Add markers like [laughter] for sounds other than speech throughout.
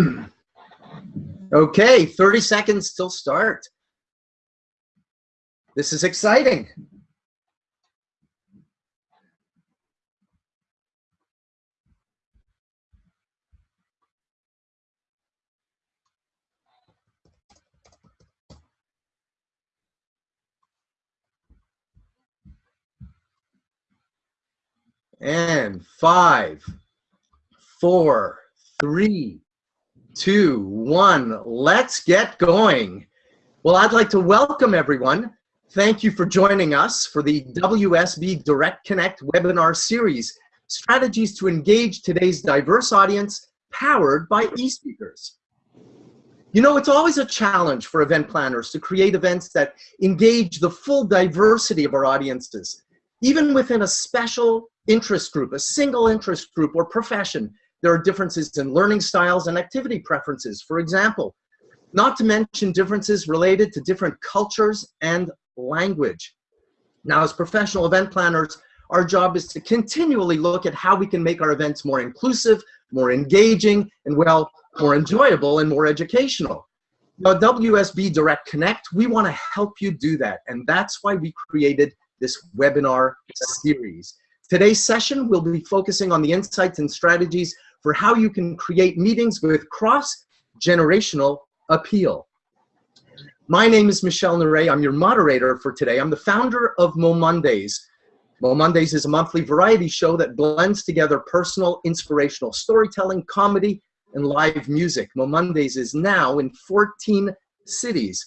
[clears throat] Okay, 30 seconds till start. This is exciting. And five, four, three, two, one. Let's get going. Well, I'd like to welcome everyone. Thank you for joining us for the WSB Direct Connect webinar series, Strategies to Engage Today's Diverse Audience, powered by eSpeakers. You know, it's always a challenge for event planners to create events that engage the full diversity of our audiences. Even within a special interest group, a single interest group or profession, there are differences in learning styles and activity preferences, for example, not to mention differences related to different cultures and language. Now, as professional event planners, our job is to continually look at how we can make our events more inclusive, more engaging, and well, more enjoyable and more educational. Now, WSB Direct Connect, we want to help you do that, and that's why we created this webinar series. Today's session will be focusing on the insights and strategies for how you can create meetings with cross-generational appeal. My name is Michelle Neret. I'm your moderator for today. I'm the founder of Mo Mondays. Mo Mondays is a monthly variety show that blends together personal, inspirational storytelling, comedy, and live music. Mo Mondays is now in 14 cities.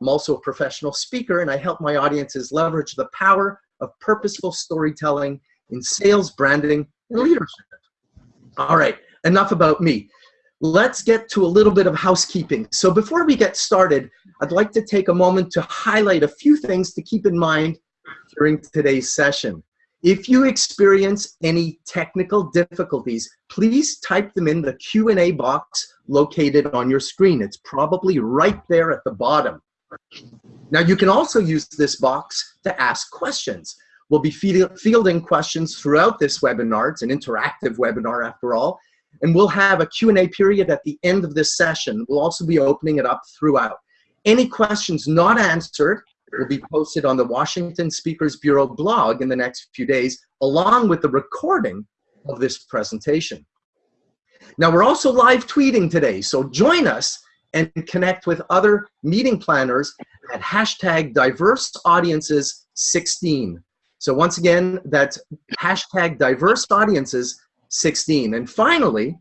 I'm also a professional speaker, and I help my audiences leverage the power of purposeful storytelling in sales, branding, and leadership. All right, enough about me. Let's get to a little bit of housekeeping. So before we get started, I'd like to take a moment to highlight a few things to keep in mind during today's session. If you experience any technical difficulties, please type them in the Q&A box located on your screen. It's probably right there at the bottom. Now you can also use this box to ask questions. We'll be fielding questions throughout this webinar. It's an interactive webinar after all. And we'll have a Q&A period at the end of this session. We'll also be opening it up throughout. Any questions not answered will be posted on the Washington Speakers Bureau blog in the next few days, along with the recording of this presentation. Now, we're also live tweeting today, so join us and connect with other meeting planners at hashtag diverse audiences 16. So once again, that's hashtag diverse audiences 16. And finally,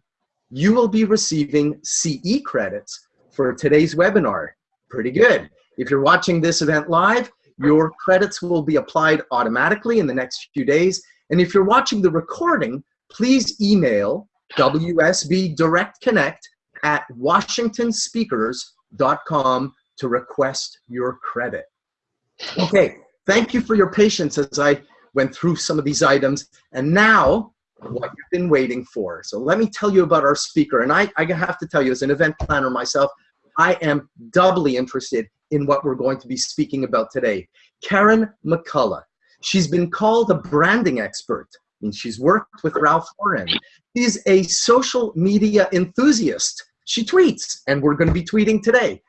you will be receiving CE credits for today's webinar. Pretty good. If you're watching this event live, your credits will be applied automatically in the next few days. And if you're watching the recording, please email WSB Direct Connect at washingtonspeakers.com to request your credit. Okay, Thank you for your patience as I went through some of these items. And now, what you've been waiting for. So let me tell you about our speaker. And I, I have to tell you, as an event planner myself, I am doubly interested in what we're going to be speaking about today. Karen McCullough. She's been called a branding expert, and she's worked with Ralph Lauren. She's a social media enthusiast. She tweets, and we're going to be tweeting today.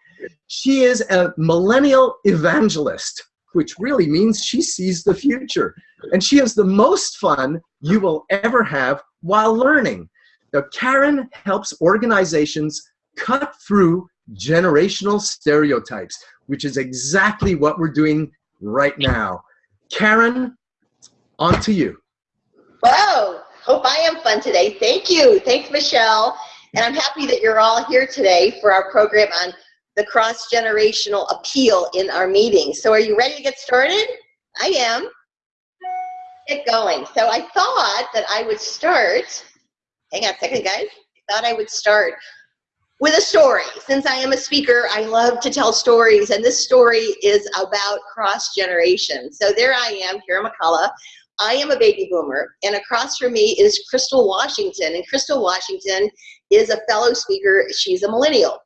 She is a millennial evangelist which really means she sees the future. And she has the most fun you will ever have while learning. Now, Karen helps organizations cut through generational stereotypes, which is exactly what we're doing right now. Karen, on to you. Wow, hope I am fun today. Thank you. Thanks, Michelle. And I'm happy that you're all here today for our program on the cross-generational appeal in our meetings. So are you ready to get started? I am. Get going. So I thought that I would start, hang on a second guys, I thought I would start with a story. Since I am a speaker, I love to tell stories, and this story is about cross-generation. So there I am, Karen McCullough. I am a baby boomer, and across from me is Crystal Washington, and Crystal Washington is a fellow speaker. She's a millennial.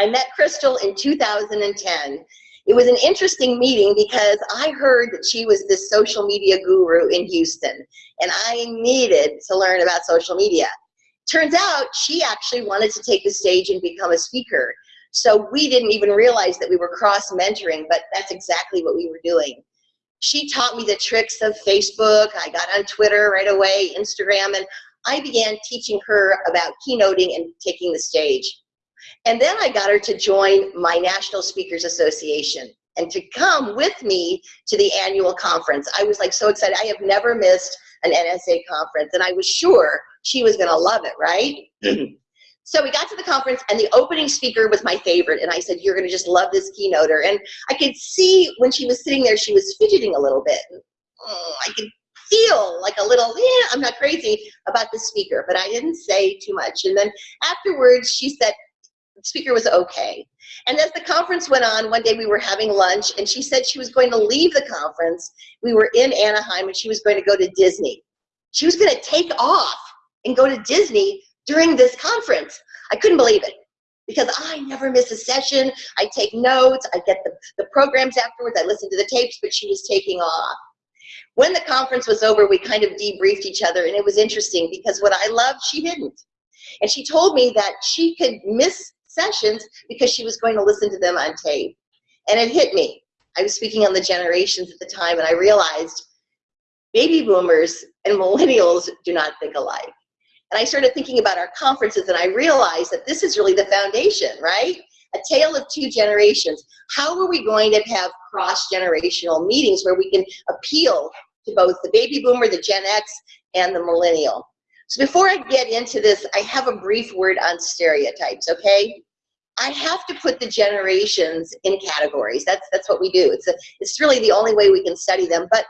I met Crystal in 2010. It was an interesting meeting because I heard that she was this social media guru in Houston, and I needed to learn about social media. Turns out she actually wanted to take the stage and become a speaker. So we didn't even realize that we were cross mentoring, but that's exactly what we were doing. She taught me the tricks of Facebook. I got on Twitter right away, Instagram, and I began teaching her about keynoting and taking the stage. And then I got her to join my National Speakers Association and to come with me to the annual conference. I was like so excited. I have never missed an NSA conference and I was sure she was gonna love it, right? [clears throat] so we got to the conference and the opening speaker was my favorite and I said, you're gonna just love this keynoter. And I could see when she was sitting there, she was fidgeting a little bit. Oh, I could feel like a little, eh, I'm not crazy about the speaker, but I didn't say too much. And then afterwards she said, speaker was okay. And as the conference went on, one day we were having lunch and she said she was going to leave the conference. We were in Anaheim and she was going to go to Disney. She was going to take off and go to Disney during this conference. I couldn't believe it because I never miss a session. I take notes, I get the, the programs afterwards, I listen to the tapes, but she was taking off. When the conference was over, we kind of debriefed each other and it was interesting because what I loved, she didn't. And she told me that she could miss sessions because she was going to listen to them on tape. And it hit me. I was speaking on the generations at the time and I realized baby boomers and [laughs] millennials do not think alike. And I started thinking about our conferences and I realized that this is really the foundation, right? A tale of two generations. How are we going to have cross-generational meetings where we can appeal to both the baby boomer, the Gen X, and the millennial? So before I get into this, I have a brief word on stereotypes, okay? I have to put the generations in categories. That's that's what we do. It's a, it's really the only way we can study them. But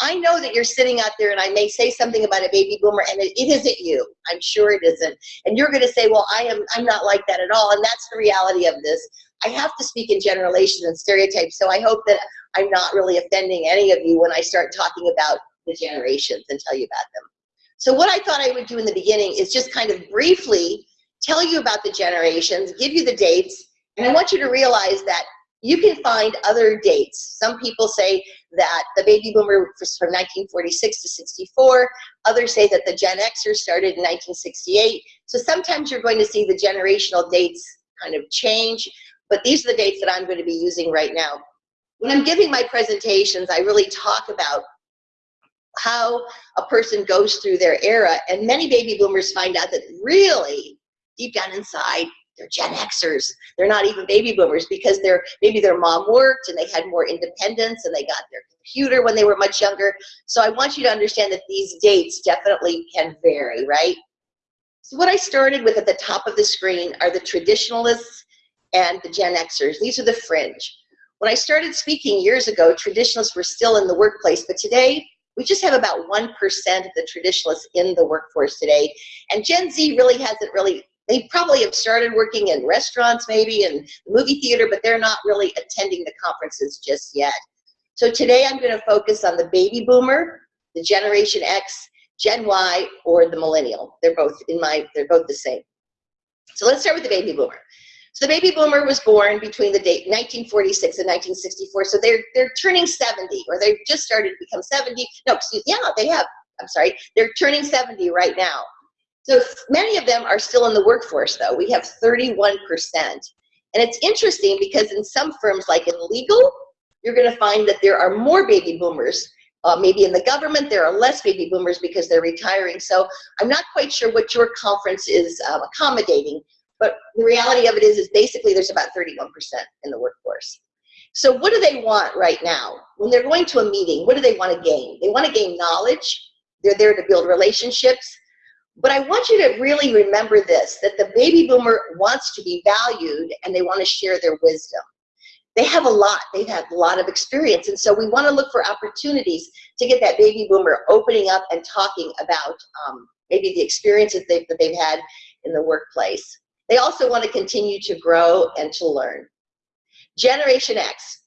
I know that you're sitting out there and I may say something about a baby boomer and it, it isn't you. I'm sure it isn't. And you're gonna say, well, I am I'm not like that at all. And that's the reality of this. I have to speak in generations and stereotypes. So I hope that I'm not really offending any of you when I start talking about the generations and tell you about them. So what I thought I would do in the beginning is just kind of briefly tell you about the generations, give you the dates, and I want you to realize that you can find other dates. Some people say that the baby boomer was from 1946 to 64. Others say that the Gen Xers started in 1968. So sometimes you're going to see the generational dates kind of change, but these are the dates that I'm going to be using right now. When I'm giving my presentations, I really talk about how a person goes through their era. And many baby boomers find out that really, deep down inside, they're Gen Xers. They're not even baby boomers because they're maybe their mom worked and they had more independence and they got their computer when they were much younger. So I want you to understand that these dates definitely can vary, right? So what I started with at the top of the screen are the traditionalists and the Gen Xers. These are the fringe. When I started speaking years ago, traditionalists were still in the workplace, but today we just have about 1% of the traditionalists in the workforce today. And Gen Z really hasn't really, they probably have started working in restaurants maybe and movie theater, but they're not really attending the conferences just yet. So today I'm gonna focus on the baby boomer, the Generation X, Gen Y, or the millennial. They're both in my, they're both the same. So let's start with the baby boomer. So the baby boomer was born between the date 1946 and 1964. So they're they're turning 70, or they've just started to become 70. No, excuse, yeah, they have. I'm sorry, they're turning 70 right now. So many of them are still in the workforce, though. We have 31 percent, and it's interesting because in some firms, like in legal, you're going to find that there are more baby boomers. Uh, maybe in the government, there are less baby boomers because they're retiring. So I'm not quite sure what your conference is um, accommodating, but the reality of it is, is basically there's about 31% in the workforce. So what do they want right now? When they're going to a meeting, what do they want to gain? They want to gain knowledge. They're there to build relationships. But I want you to really remember this, that the baby boomer wants to be valued and they want to share their wisdom. They have a lot, they've had a lot of experience. And so we want to look for opportunities to get that baby boomer opening up and talking about um, maybe the experiences they've, that they've had in the workplace. They also want to continue to grow and to learn. Generation X.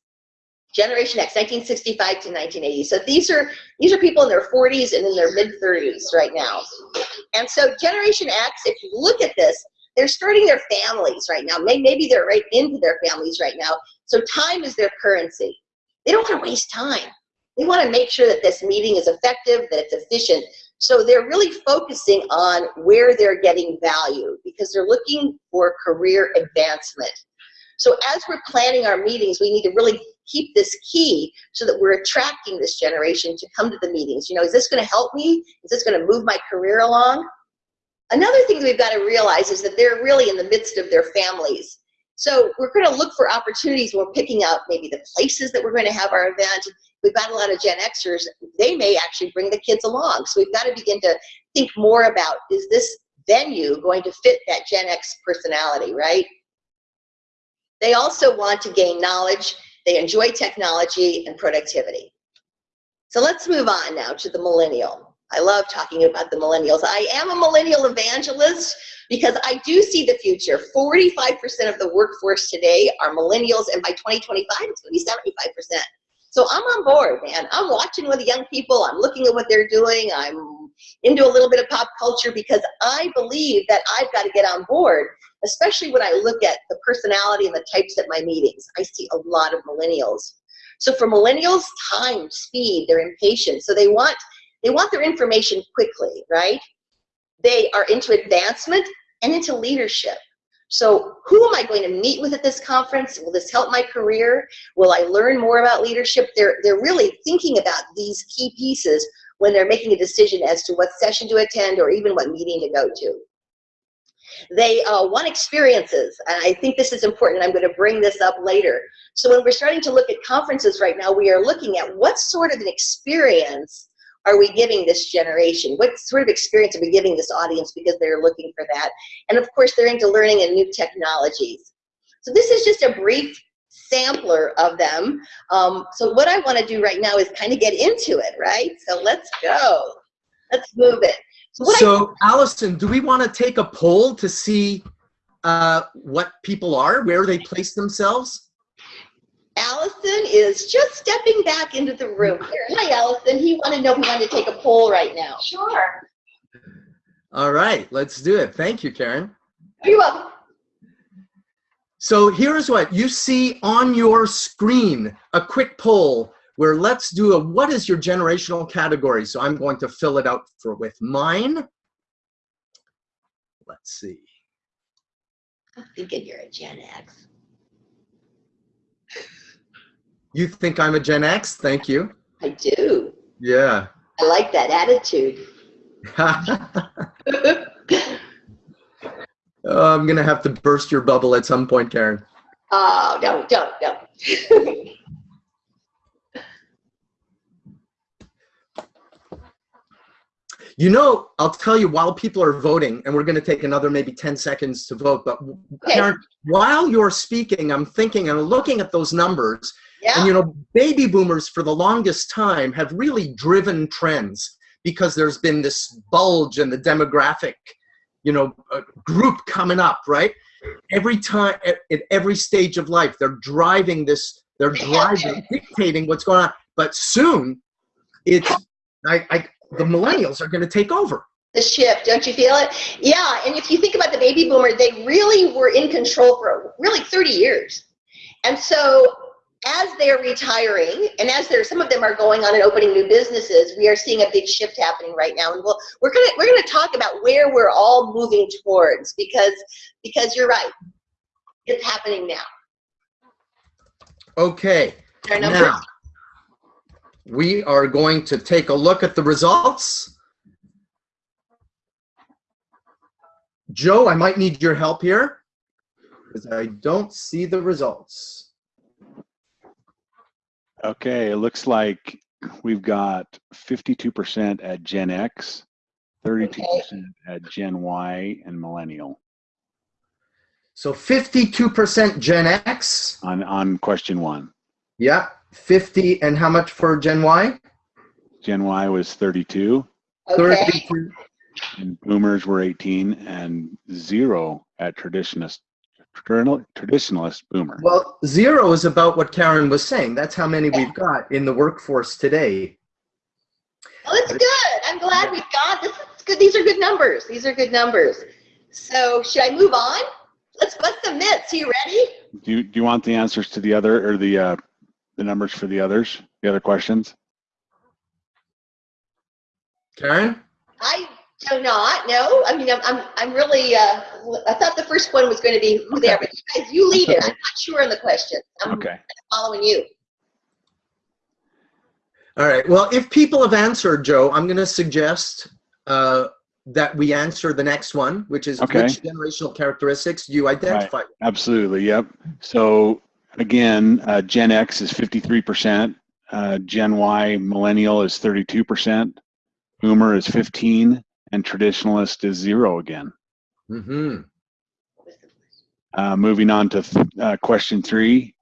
Generation X, 1965 to 1980. So these are these are people in their 40s and in their mid 30s right now. And so Generation X, if you look at this, they're starting their families right now. Maybe they're right into their families right now. So time is their currency. They don't want to waste time. They want to make sure that this meeting is effective, that it's efficient. So they're really focusing on where they're getting value because they're looking for career advancement. So as we're planning our meetings, we need to really keep this key so that we're attracting this generation to come to the meetings. You know, is this going to help me? Is this going to move my career along? Another thing we've got to realize is that they're really in the midst of their families. So we're going to look for opportunities. We're picking out maybe the places that we're going to have our event. We've got a lot of Gen Xers. They may actually bring the kids along. So we've got to begin to think more about, is this venue going to fit that Gen X personality, right? They also want to gain knowledge. They enjoy technology and productivity. So let's move on now to the millennial. I love talking about the millennials. I am a millennial evangelist because I do see the future. 45% of the workforce today are millennials, and by 2025, it's going to be 75%. So I'm on board, man. I'm watching with the young people. I'm looking at what they're doing. I'm into a little bit of pop culture because I believe that I've got to get on board, especially when I look at the personality and the types at my meetings. I see a lot of millennials. So for millennials, time, speed, they're impatient. So they want they want their information quickly, right? They are into advancement and into leadership. So who am I going to meet with at this conference? Will this help my career? Will I learn more about leadership? They're, they're really thinking about these key pieces when they're making a decision as to what session to attend or even what meeting to go to. They uh, want experiences, and I think this is important. I'm going to bring this up later. So when we're starting to look at conferences right now, we are looking at what sort of an experience are we giving this generation? What sort of experience are we giving this audience because they're looking for that? And of course, they're into learning and new technologies. So this is just a brief sampler of them. Um, so what I want to do right now is kind of get into it, right? So let's go. Let's move it. So, so Allison, do we want to take a poll to see uh, what people are, where they place themselves? Allison is just stepping back into the room here. Hi, Allison. He wanted to know if we wanted to take a poll right now. Sure. All right, let's do it. Thank you, Karen. You're welcome. So here's what you see on your screen, a quick poll where let's do a what is your generational category? So I'm going to fill it out for with mine. Let's see. I'm thinking you're a Gen X. You think I'm a Gen X? Thank you. I do. Yeah. I like that attitude. [laughs] oh, I'm gonna have to burst your bubble at some point, Karen. Oh, no, don't, don't. [laughs] You know, I'll tell you while people are voting, and we're going to take another maybe 10 seconds to vote, but Okay. Karen, while you're speaking, I'm thinking and looking at those numbers, Yeah. and you know, baby boomers for the longest time have really driven trends because there's been this bulge in the demographic, you know, uh, group coming up, right? Every time, at, at every stage of life, they're driving this, they're driving, dictating what's going on. But soon, it's, I, I, the millennials are going to take over. the shift, don't you feel it? Yeah, and if you think about the baby boomer, they really were in control for really 30 years. And so as they're retiring, and as there some of them are going on and opening new businesses, we are seeing a big shift happening right now. And we'll, we're gonna we're gonna talk about where we're all moving towards because because you're right, it's happening now. Okay. Now, we are going to take a look at the results. Joe, I might need your help here because I don't see the results. Okay, it looks like we've got 52% at Gen X, 32% at Gen Y, and Millennial So 52% Gen X. on, on question one. Yeah, 50 and how much for Gen Y? Gen Y was 32, Okay. 32. and Boomers were 18, and zero at Traditionalist, traditional- traditionalist Boomer. Well, zero is about what Karen was saying. That's how many we've got in the workforce today. Well, it's good. I'm glad we've got this. Is good. These are good numbers. These are good numbers. So should I move on? Let's bust some myths. Are you ready? Do you, do you want the answers to the other, or the, uh, the numbers for the others, the other questions? Karen? I do not, no. I mean, I'm, I'm, I'm really, uh, I thought the first one was going to be who they are, but you guys, you lead it. I'm not sure on the question. I'm Okay. following you. All right. Well, if people have answered, Joe, I'm going to suggest uh, that we answer the next one, which is Okay. which generational characteristics you identify? Absolutely. Yep. So again, uh, Gen X is 53%. Uh, Gen Y millennial is 32%. Boomer is 15 and traditionalist is zero again. Mm-hmm. Uh, moving on to th- uh, question three.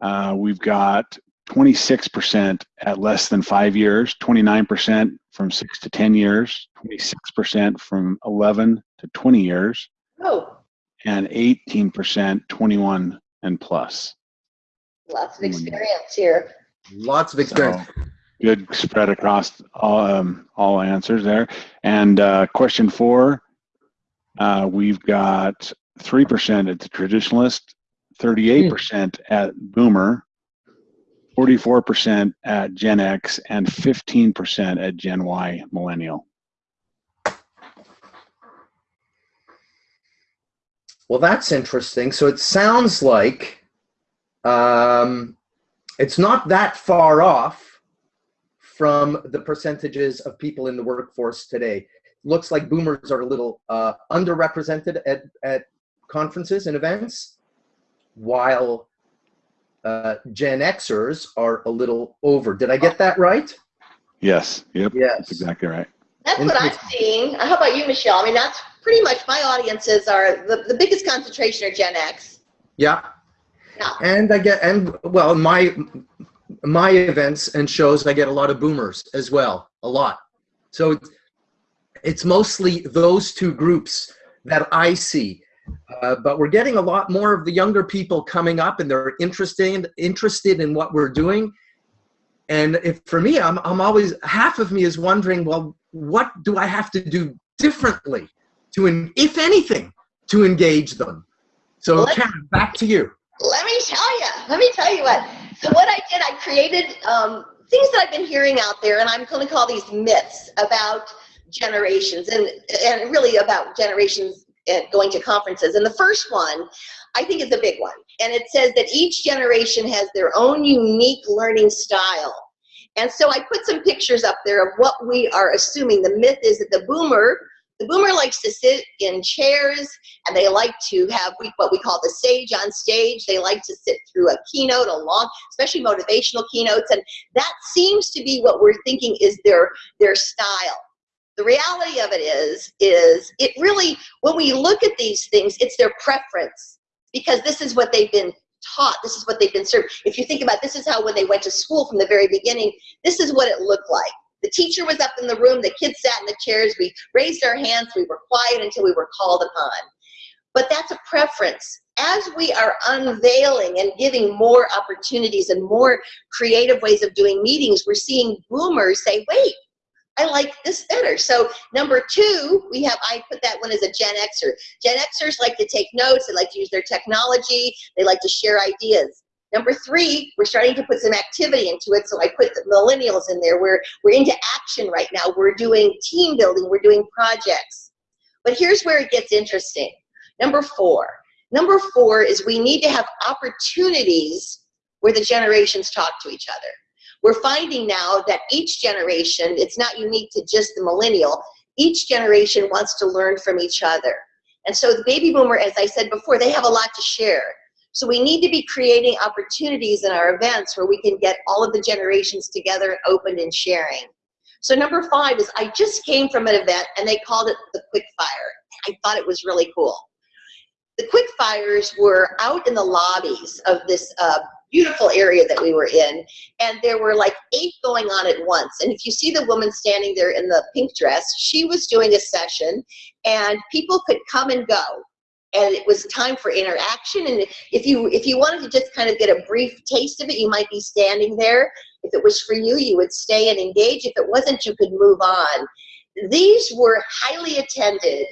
Uh, we've got 26% at less than five years, 29% from six to 10 years, 26% from 11 to 20 years, Oh, and 18% 21 and plus. lots of experience here. Lots of experience. So, good spread across all, um, all answers there. And uh, question four, uh, we've got 3% at the traditionalist, 38% at boomer, 44% at Gen X, and 15% at Gen Y millennial. Well, that's interesting. So it sounds like um, it's not that far off from the percentages of people in the workforce today. Looks like boomers are a little uh, underrepresented at, at conferences and events, while uh, Gen Xers are a little over. Did I get that right? Yes, yep, Yes. that's exactly right. That's what I'm seeing. How about you, Michelle? I mean, that's pretty much my audiences are the, the biggest concentration are Gen X. Yeah. Yeah. And I get and well my my events and shows I get a lot of boomers as well, a lot. So it's- it's mostly those two groups that I see. Uh, but we're getting a lot more of the younger people coming up and they're interested interested in what we're doing. And if for me, I'm I'm always half of me is wondering, well, what do I have to do differently to, if anything, to engage them? So Well, Karen, back to you. Let me tell you. [laughs] Let me tell you what. So what I did, I created um, things that I've been hearing out there, and I'm going to call these myths about generations and and really about generations going to conferences. And the first one, I think, is a big one, and it says that each generation has their own unique learning style. And so I put some pictures up there of what we are assuming. The myth is that the boomer, the boomer likes to sit in chairs and they like to have what we call the sage on stage. They like to sit through a keynote, a long, especially motivational keynotes, and that seems to be what we're thinking is their their style. The reality of it is, is it really when we look at these things, it's their preference because this is what they've been taught. This is what they've been served. If you think about this is how when they went to school from the very beginning, this is what it looked like. The teacher was up in the room, the kids sat in the chairs, we raised our hands, we were quiet until we were called upon but that's a preference. As we are unveiling and giving more opportunities and more creative ways of doing meetings, we're seeing boomers say, wait, I like this better. So number two, we have, I put that one as a Gen Xer. Gen Xers like to take notes, they like to use their technology, they like to share ideas. Number three, we're starting to put some activity into it, so I put the millennials in there. We're, we're into action right now. We're doing team building, we're doing projects. But here's where it gets interesting. Number four. Number four is we need to have opportunities where the generations talk to each other. We're finding now that each generation, it's not unique to just the millennial, each generation wants to learn from each other. And so the baby boomer, as I said before, they have a lot to share. So we need to be creating opportunities in our events where we can get all of the generations together and open and sharing. So number five is I just came from an event and they called it the quick fire. I thought it was really cool. The quick fires were out in the lobbies of this uh, beautiful area that we were in, and there were like eight going on at once. And if you see the woman standing there in the pink dress, she was doing a session, and people could come and go. And it was time for interaction. And if you if you wanted to just kind of get a brief taste of it, you might be standing there. If it was for you, you would stay and engage. If it wasn't, you could move on. These were highly attended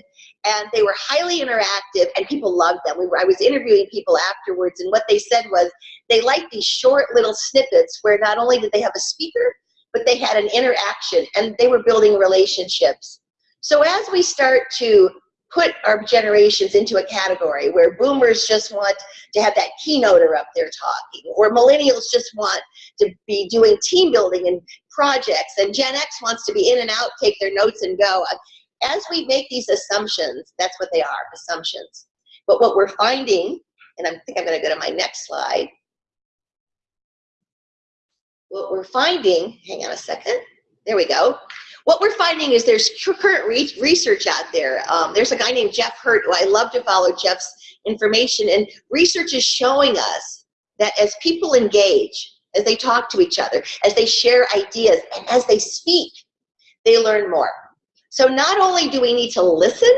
and they were highly interactive and people loved them. We were, I was interviewing people afterwards and what they said was they liked these short little snippets where not only did they have a speaker, but they had an interaction and they were building relationships. So as we start to put our generations into a category where boomers just want to have that keynoter up there talking, or millennials just want to be doing team building and projects, and Gen X wants to be in and out, take their notes and go. As we make these assumptions, that's what they are, assumptions. But what we're finding, and I think I'm gonna go to my next slide. What we're finding, hang on a second, there we go. What we're finding is there's current re research out there. Um, there's a guy named Jeff Hurt who I love to follow Jeff's information and research is showing us that as people engage, as they talk to each other, as they share ideas, and as they speak, they learn more. So not only do we need to listen,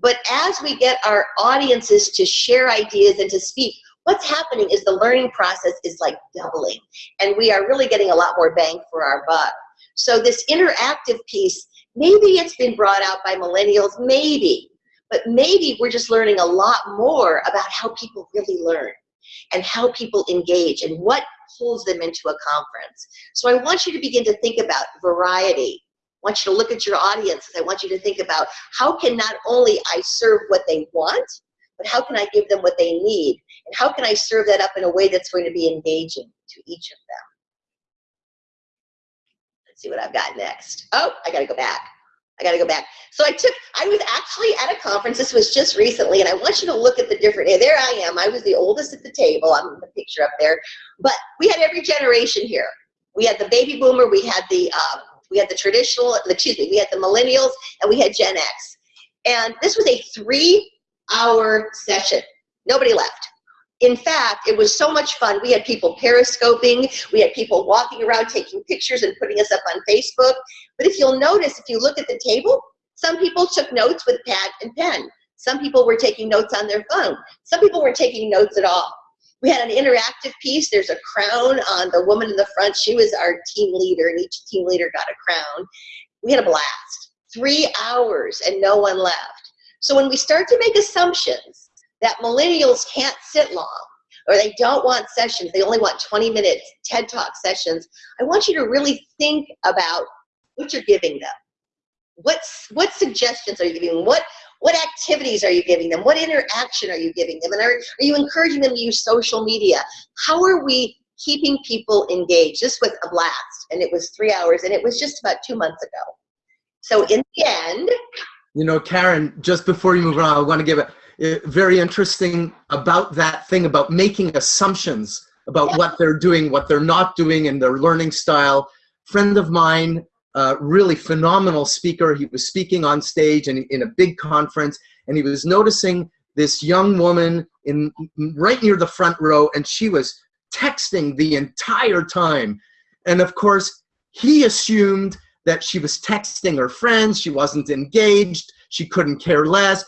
but as we get our audiences to share ideas and to speak, what's happening is the learning process is like doubling. And we are really getting a lot more bang for our buck. So this interactive piece, maybe it's been brought out by millennials, maybe, but maybe we're just learning a lot more about how people really learn and how people engage and what pulls them into a conference. So I want you to begin to think about variety. I want you to look at your audiences. I want you to think about how can not only I serve what they want, but how can I give them what they need? And how can I serve that up in a way that's going to be engaging to each of them? See what I've got next. Oh, I gotta go back. I gotta go back. So I took, I was actually at a conference, this was just recently, and I want you to look at the different, there I am, I was the oldest at the table, I'm the picture up there, but we had every generation here. We had the baby boomer, we had the, um, we had the traditional, excuse me, we had the millennials, and we had Gen X. And this was a three hour session. Nobody left in fact, it was so much fun. We had people periscoping, we had people walking around taking pictures and putting us up on Facebook. But if you'll notice, if you look at the table, some people took notes with pad and pen. Some people were taking notes on their phone. Some people weren't taking notes at all. We had an interactive piece. There's a crown on the woman in the front. She was our team leader, and each team leader got a crown. We had a blast. Three hours, and no one left. So when we start to make assumptions, that millennials can't sit long or they don't want sessions, they only want 20 minute TED Talk sessions, I want you to really think about what you're giving them. What's, what suggestions are you giving them? What, what activities are you giving them? What interaction are you giving them? And are, are you encouraging them to use social media? How are we keeping people engaged? This was a blast, and it was three hours, and it was just about two months ago. So in the end, you know, Karen, just before you move on, I want to give a very interesting about that thing about making assumptions about yeah. what they're doing, what they're not doing, and their learning style. Friend of mine, uh, really phenomenal speaker. He was speaking on stage and in a big conference, and he was noticing this young woman in right near the front row, and she was texting the entire time. And of course, he assumed that she was texting her friends, she wasn't engaged, she couldn't care less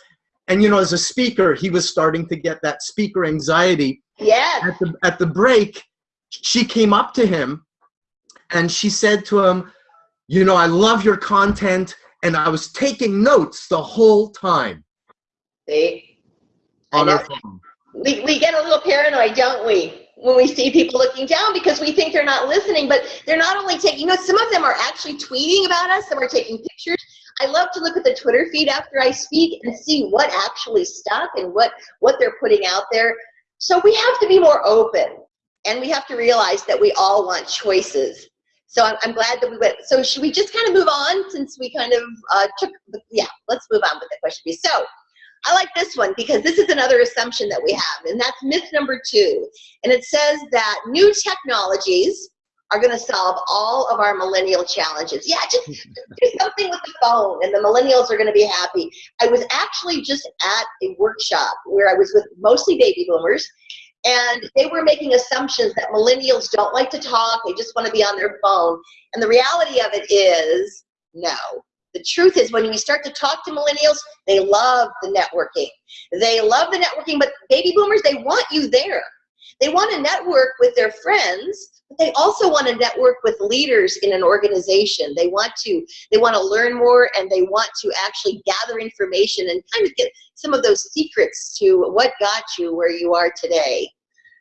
and you know as a speaker he was starting to get that speaker anxiety. Yeah at the at the break she came up to him and she said to him you know i love your content and i was taking notes the whole time. See? On her phone. We, we get a little paranoid don't we when we see people looking down because we think they're not listening but they're not only taking notes some of them are actually tweeting about us some are taking pictures I love to look at the Twitter feed after I speak and see what actually stuck and what, what they're putting out there. So we have to be more open and we have to realize that we all want choices. So I'm, I'm glad that we went. So should we just kind of move on since we kind of uh, took, yeah, let's move on with the question. So I like this one because this is another assumption that we have, and that's myth number two. And it says that new technologies are going to solve all of our millennial challenges. Yeah, just do something with the phone and the millennials are going to be happy. I was actually just at a workshop where I was with mostly baby boomers and they were making assumptions that millennials don't like to talk, they just want to be on their phone. And the reality of it is, no. The truth is when you start to talk to millennials, they love the networking. They love the networking, but baby boomers, they want you there. They want to network with their friends, but they also want to network with leaders in an organization. They want to they want to learn more and they want to actually gather information and kind of get some of those secrets to what got you where you are today.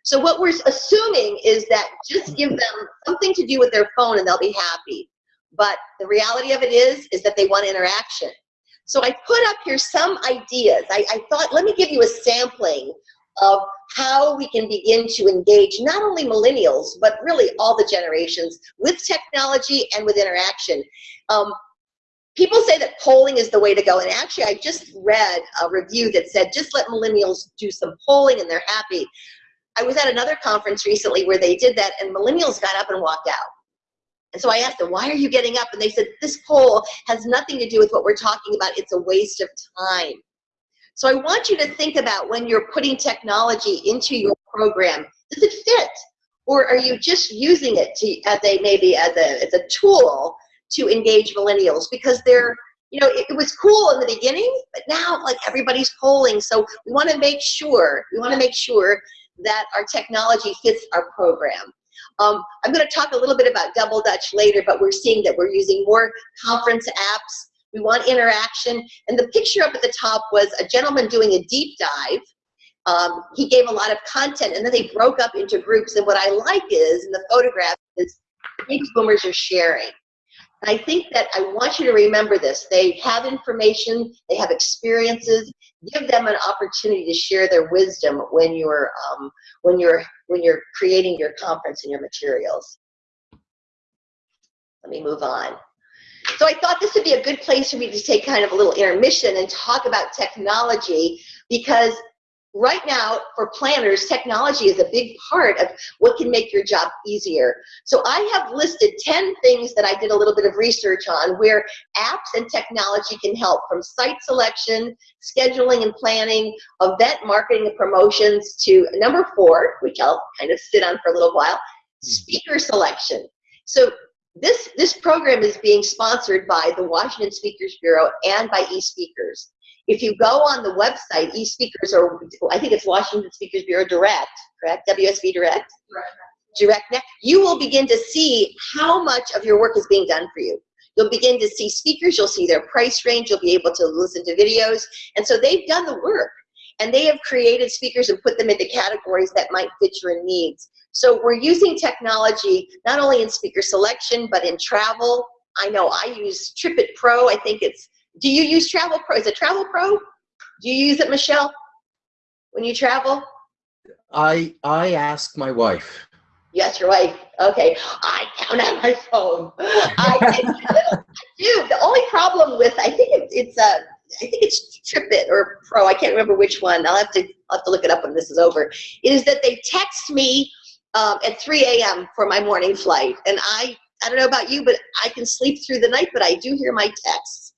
So what we're assuming is that just give them something to do with their phone and they'll be happy. But the reality of it is, is that they want interaction. So I put up here some ideas. I, I thought, let me give you a sampling of how we can begin to engage not only millennials, but really all the generations with technology and with interaction. Um, people say that polling is the way to go. And actually, I just read a review that said, just let millennials do some polling and they're happy. I was at another conference recently where they did that and millennials got up and walked out. And so I asked them, why are you getting up? And they said, this poll has nothing to do with what we're talking about. It's a waste of time. So I want you to think about when you're putting technology into your program, does it fit? Or are you just using it to, as a, maybe as a, as a tool to engage millennials? Because they're, you know, it, it was cool in the beginning, but now like everybody's polling. So we want to make sure, we want to make sure that our technology fits our program. Um, I'm going to talk a little bit about Double Dutch later, but we're seeing that we're using more conference apps. We want interaction. And the picture up at the top was a gentleman doing a deep dive. Um, he gave a lot of content and then they broke up into groups. And what I like is, in the photograph, is baby boomers are sharing. And I think that I want you to remember this. They have information, they have experiences. Give them an opportunity to share their wisdom when you're um, when you're when you're creating your conference and your materials. Let me move on. So I thought this would be a good place for me to take kind of a little intermission and talk about technology because right now for planners technology is a big part of what can make your job easier. So i have listed 10 things that i did a little bit of research on where apps and technology can help from site selection scheduling and planning event marketing and promotions to number four which i'll kind of sit on for a little while hmm. speaker selection. So this this program is being sponsored by the washington speakers bureau and by eSpeakers if you go on the website, eSpeakers, or I think it's Washington Speakers Bureau Direct, correct? WSB Direct? Direct. Direct. You will begin to see how much of your work is being done for you. You'll begin to see speakers, you'll see their price range, you'll be able to listen to videos. And so they've done the work. And they have created speakers and put them into categories that might fit your needs. So we're using technology not only in speaker selection, but in travel. I know I use TripIt Pro. I think it's do you use Travel Pro? Is it Travel Pro? Do you use it, Michelle, when you travel? I I ask my wife. Yes, your wife. Okay, I count on my phone. I, I do. The only problem with I think it's it's a uh, I think it's TripIt or Pro. I can't remember which one. I'll have to I'll have to look it up when this is over. Is that they text me um, at 3 a.m. for my morning flight, and I I don't know about you, but I can sleep through the night, but I do hear my texts.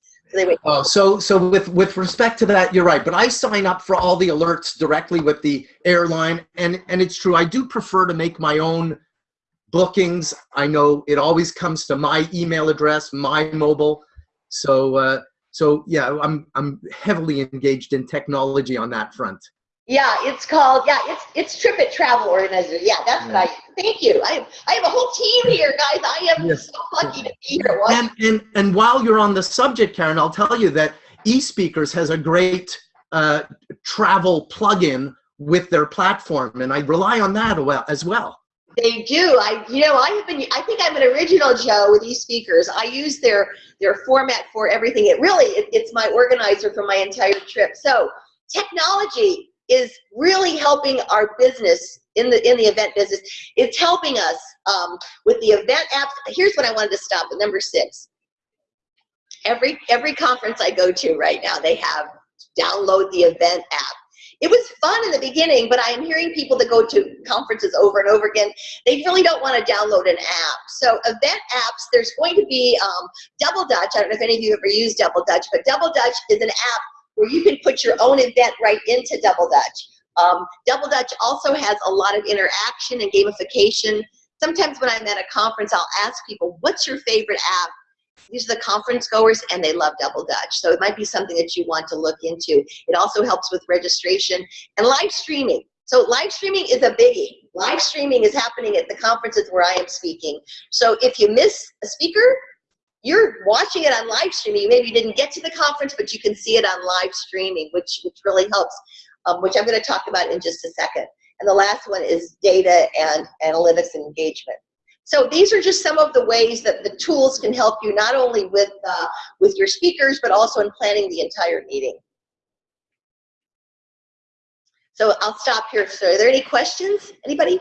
Oh, so so with with respect to that, you're right. But I sign up for all the alerts directly with the airline, and and it's true. I do prefer to make my own bookings. I know it always comes to my email address, my mobile. So uh, so yeah, I'm I'm heavily engaged in technology on that front. Yeah, it's called, yeah, it's it's TripIt Travel Organizer. Yeah, that's yeah. what I, thank you. I, I have a whole team here, guys. I am yes. so lucky to be here. And, and, and while you're on the subject, Karen, I'll tell you that eSpeakers has a great uh, travel plugin with their platform, and I rely on that as well. They do. I, you know, I have been. I think I'm an original Joe with eSpeakers. I use their their format for everything. It really, it, it's my organizer for my entire trip. So technology is really helping our business in the in the event business. It's helping us um, with the event apps. Here's what I wanted to stop at number six. Every every conference I go to right now, they have download the event app. It was fun in the beginning, but I am hearing people that go to conferences over and over again, they really don't want to download an app. So event apps, there's going to be um, Double Dutch. I don't know if any of you ever used Double Dutch, but Double Dutch is an app where you can put your own event right into Double Dutch. Um, Double Dutch also has a lot of interaction and gamification. Sometimes when I'm at a conference, I'll ask people, what's your favorite app? These are the conference goers and they love Double Dutch. So it might be something that you want to look into. It also helps with registration and live streaming. So live streaming is a biggie. Live streaming is happening at the conferences where I am speaking. So if you miss a speaker, you're watching it on live streaming. Maybe you didn't get to the conference, but you can see it on live streaming, which, which really helps, um, which I'm going to talk about in just a second. and the last one is data and analytics and engagement. So these are just some of the ways that the tools can help you not only with, uh, with your speakers, but also in planning the entire meeting. So I'll stop here. So are there any questions? Anybody?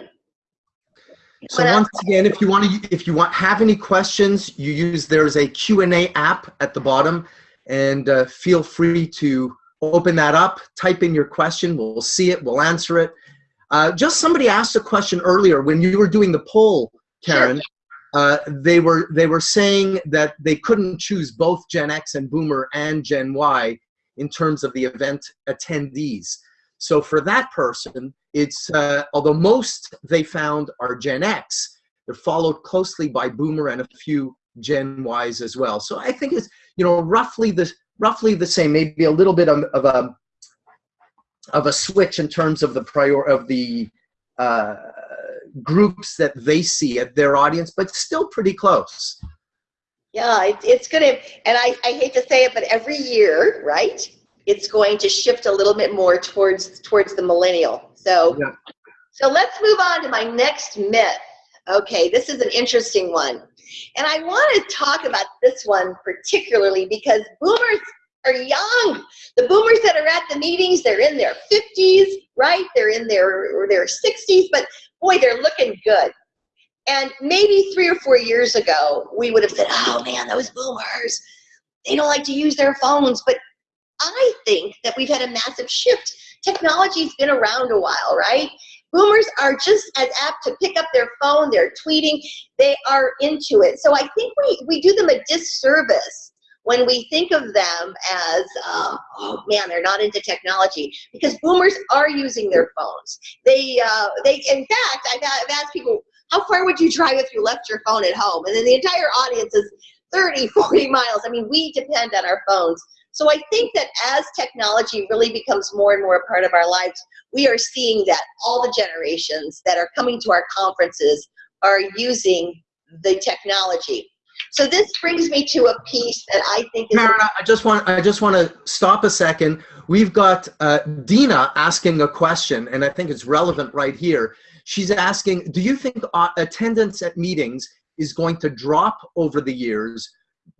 So once again, if you want to, if you want have any questions, you use there's a Q&A app at the bottom, and uh, feel free to open that up, type in your question. We'll see it. We'll answer it. Uh, just somebody asked a question earlier when you were doing the poll, Karen. Sure. Uh, they were they were saying that they couldn't choose both Gen X and Boomer and Gen Y in terms of the event attendees. So for that person, it's uh, although most they found are Gen X, they're followed closely by Boomer and a few Gen Ys as well. So I think it's you know roughly the roughly the same, maybe a little bit of, of a of a switch in terms of the prior of the uh, groups that they see at their audience, but still pretty close. Yeah, it, it's gonna, and I, I hate to say it, but every year, right? It's going to shift a little bit more towards towards the millennial. So, Yeah. so let's move on to my next myth. Okay, this is an interesting one, and I want to talk about this one particularly because boomers are young. The boomers that are at the meetings, they're in their 50s, right? They're in their or their 60s, but boy, they're looking good. And maybe three or four years ago, we would have said, oh man, those boomers, they don't like to use their phones. But I think that we've had a massive shift. Technology's been around a while, right? Boomers are just as apt to pick up their phone, they're tweeting, they are into it. So I think we, we do them a disservice when we think of them as, uh, oh man, they're not into technology, because boomers are using their phones. They, uh, they, in fact, I've, I've asked people, how far would you drive if you left your phone at home? And then the entire audience is 30, [laughs] 40 miles. I mean, we depend on our phones. So I think that as technology really becomes more and more a part of our lives, we are seeing that all the generations that are coming to our conferences are using the technology. So this brings me to a piece that I think is Karen, I just want I just want to stop a second. We've got uh, Dina asking a question, and I think it's relevant right here. She's asking, do you think uh, attendance at meetings is going to drop over the years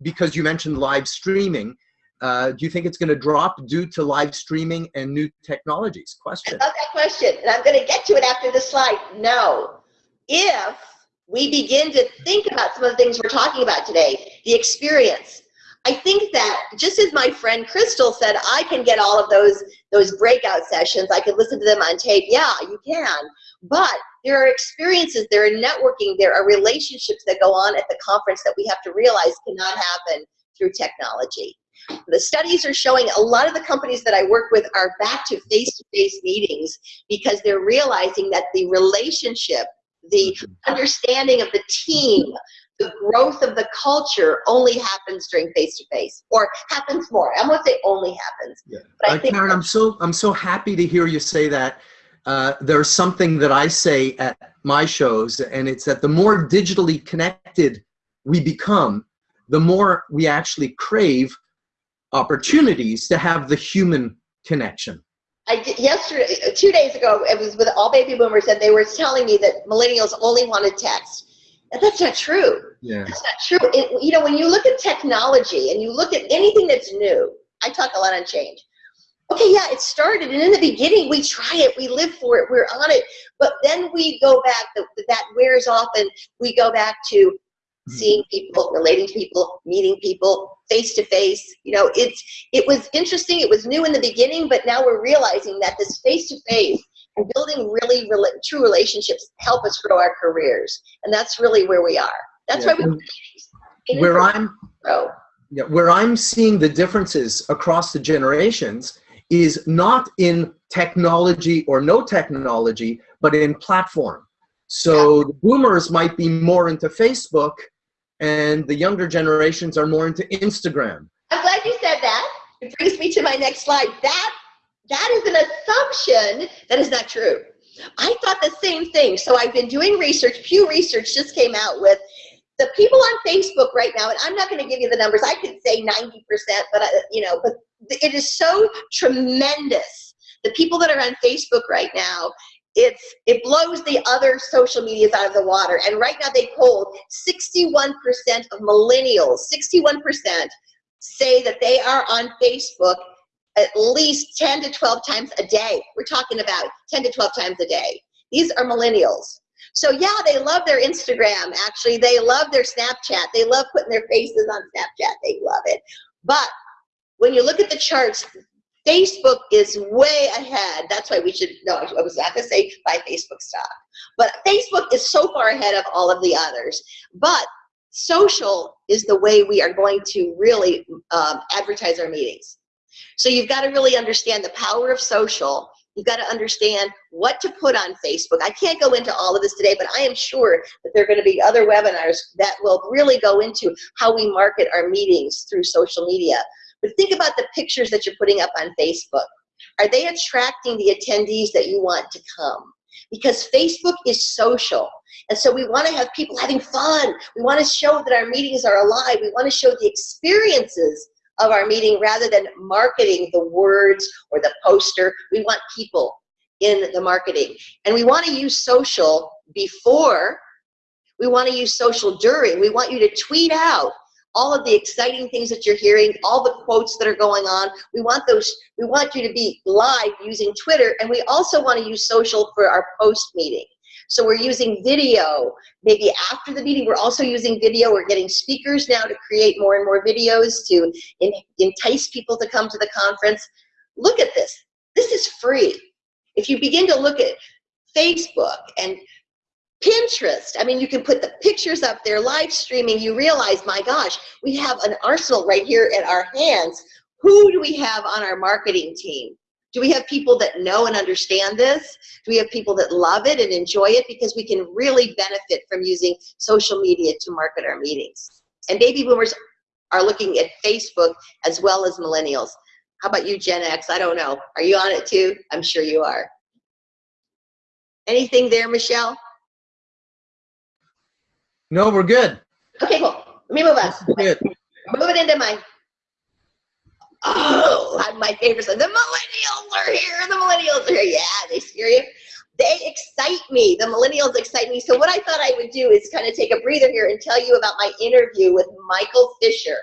because you mentioned live streaming? Uh, do you think it's going to drop due to live streaming and new technologies? Question. I love that question, and I'm going to get to it after the slide. No. If we begin to think about some of the things we're talking about today, the experience, I think that just as my friend Crystal said, I can get all of those those breakout sessions. I can listen to them on tape. Yeah, you can. But there are experiences, there are networking, there are relationships that go on at the conference that we have to realize cannot happen through technology. The studies are showing a lot of the companies that I work with are back to face-to-face -face meetings because they're realizing that the relationship, the understanding of the team, the growth of the culture only happens during face-to-face or happens more. I won't say only happens. Yeah. But I Uh, Karen, I'm so I'm so happy to hear you say that. Uh, there's something that I say at my shows, and it's that the more digitally connected we become, the more we actually crave opportunities to have the human connection. I did yesterday, two days ago, it was with all baby boomers, and they were telling me that millennials only wanted text. And that's not true. Yeah. That's not true. It, you know, when you look at technology and you look at anything that's new, I talk a lot on change. Okay, yeah, it started, and in the beginning, we try it, we live for it, we're on it, but then we go back, the, that wears off, and we go back to seeing people, relating to people, meeting people, face to face. You know, it's it was interesting. It was new in the beginning, but now we're realizing that this face to face and building really rela true relationships help us grow our careers, and that's really where we are. That's Yeah. why we. Where I'm grow. Yeah, where I'm seeing the differences across the generations is not in technology or no technology, but in platform. So the boomers might be more into Facebook and the younger generations are more into Instagram. I'm glad you said that. It brings me to my next slide. That that is an assumption that is not true. I thought the same thing. So I've been doing research. Pew Research just came out with the people on Facebook right now, and I'm not going to give you the numbers. I could say 90%, but I, you know, but it is so tremendous. The people that are on Facebook right now, it's it blows the other social medias out of the water. And right now they polled 61% of millennials, 61% say that they are on Facebook at least 10 to 12 times a day. We're talking about 10 to 12 times a day. These are millennials. So yeah, they love their Instagram. Actually, they love their Snapchat. They love putting their faces on Snapchat. They love it. But when you look at the charts, Facebook is way ahead. That's why we should, no, I was not gonna say buy Facebook stock. But Facebook is so far ahead of all of the others. But social is the way we are going to really um, advertise our meetings. So you've got to really understand the power of social. You've got to understand what to put on Facebook. I can't go into all of this today, but I am sure that there are going to be other webinars that will really go into how we market our meetings through social media. But think about the pictures that you're putting up on Facebook. Are they attracting the attendees that you want to come? Because Facebook is social. And so we want to have people having fun. We want to show that our meetings are alive. We want to show the experiences of our meeting rather than marketing the words or the poster. We want people in the marketing. And we want to use social before, we want to use social during. We want you to tweet out all of the exciting things that you're hearing, all the quotes that are going on. We want those, we want you to be live using Twitter, and we also want to use social for our post meeting. So we're using video. Maybe after the meeting, we're also using video. We're getting speakers now to create more and more videos to entice people to come to the conference. Look at this. This is free. If you begin to look at Facebook and Pinterest, I mean, you can put the pictures up there, live streaming, you realize, my gosh, we have an arsenal right here at our hands. Who do we have on our marketing team? Do we have people that know and understand this? Do we have people that love it and enjoy it? Because we can really benefit from using social media to market our meetings. And baby boomers are looking at Facebook as well as millennials. How about you, Gen X? I don't know. Are you on it too? I'm sure you are. Anything there, Michelle? No, we're good. Okay, cool. Let me move on. Good. Move it into my oh, my favorite. The millennials are here. The millennials are here. Yeah, they scare you. They excite me. The millennials excite me. So what I thought I would do is kind of take a breather here and tell you about my interview with Michael Fisher.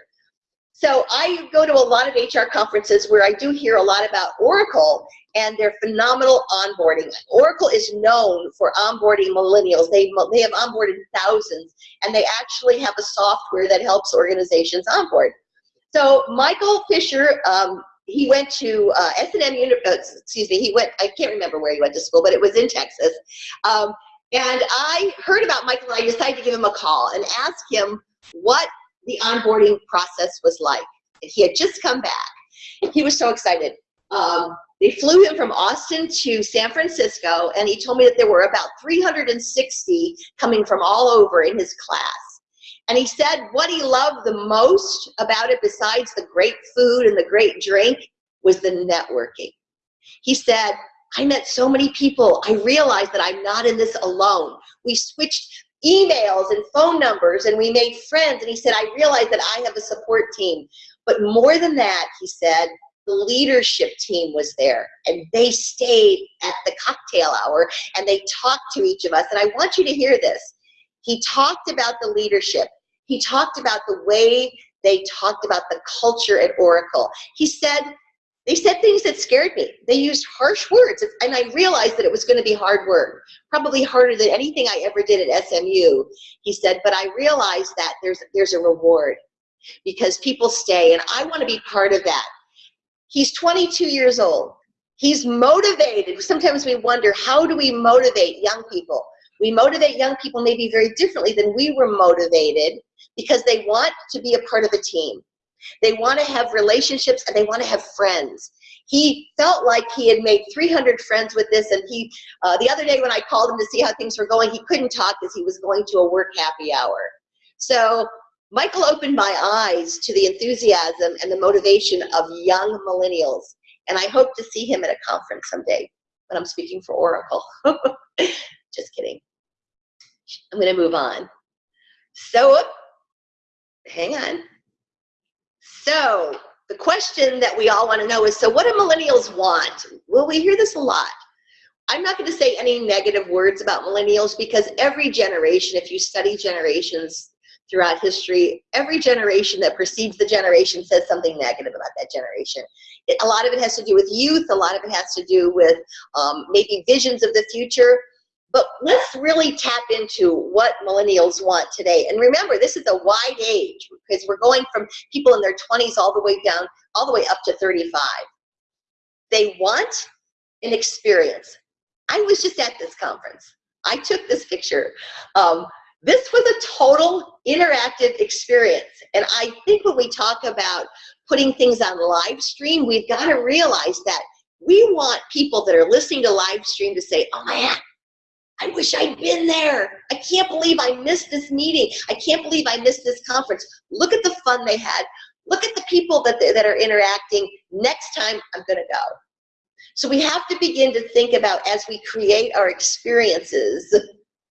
So I go to a lot of HR conferences where I do hear a lot about Oracle and their phenomenal onboarding. Oracle is known for onboarding millennials. They, they have onboarded thousands and they actually have a software that helps organizations onboard. So Michael Fisher, um, he went to uh, S&M, uh, excuse me, he went, I can't remember where he went to school, but it was in Texas. Um, and I heard about Michael and I decided to give him a call and ask him what the onboarding process was like. He had just come back. He was so excited. Um, they flew him from Austin to San Francisco, and he told me that there were about 360 coming from all over in his class. And he said what he loved the most about it, besides the great food and the great drink, was the networking. He said, I met so many people. I realized that I'm not in this alone. We switched emails and phone numbers and we made friends. And he said, I realized that I have a support team. But more than that, he said, the leadership team was there and they stayed at the cocktail hour and they talked to each of us. And I want you to hear this. He talked about the leadership he talked about the way they talked about the culture at Oracle. He said, they said things that scared me. They used harsh words, and I realized that it was going to be hard work, probably harder than anything I ever did at SMU. He said, but I realized that there's, there's a reward because people stay, and I want to be part of that. He's 22 years old. He's motivated. Sometimes we wonder, how do we motivate young people? We motivate young people maybe very differently than we were motivated because they want to be a part of a team. They want to have relationships and they want to have friends. He felt like he had made 300 friends with this and he, uh, the other day when I called him to see how things were going, he couldn't talk because he was going to a work happy hour. So Michael opened my eyes to the enthusiasm and the motivation of young millennials. And I hope to see him at a conference someday when I'm speaking for Oracle. [laughs] Just kidding. I'm gonna move on. So hang on. So the question that we all want to know is, so what do millennials want? Well, we hear this a lot. I'm not going to say any negative words about millennials because every generation, if you study generations throughout history, every generation that precedes the generation says something negative about that generation. It, a lot of it has to do with youth, a lot of it has to do with um, maybe visions of the future. But let's really tap into what millennials want today. And remember, this is a wide age because we're going from people in their 20s all the way down, all the way up to 35. They want an experience. I was just at this conference. I took this picture. Um, this was a total interactive experience. And I think when we talk about putting things on live stream, we've got to realize that we want people that are listening to live stream to say, oh man, I wish I'd been there. I can't believe I missed this meeting. I can't believe I missed this conference. Look at the fun they had. Look at the people that, that are interacting. Next time, I'm going to go. So we have to begin to think about as we create our experiences,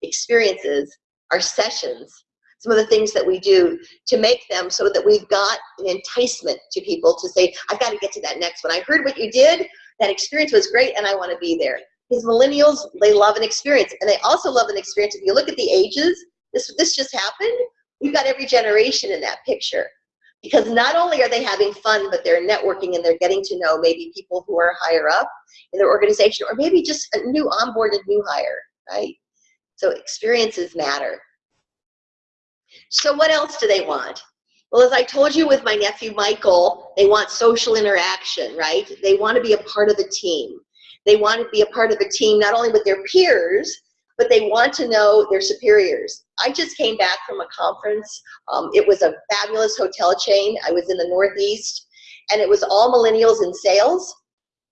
experiences, our sessions, some of the things that we do to make them so that we've got an enticement to people to say, I've got to get to that next one. I heard what you did. That experience was great and I want to be there. Because millennials, they love an experience and they also love an experience. If you look at the ages, this, this just happened. We've got every generation in that picture because not only are they having fun, but they're networking and they're getting to know maybe people who are higher up in their organization or maybe just a new onboarded new hire, right? So experiences matter. So what else do they want? Well, as I told you with my nephew Michael, they want social interaction, right? They want to be a part of a team. They want to be a part of a team not only with their peers, but they want to know their superiors. I just came back from a conference. Um, it was a fabulous hotel chain. I was in the Northeast, and it was all millennials in sales.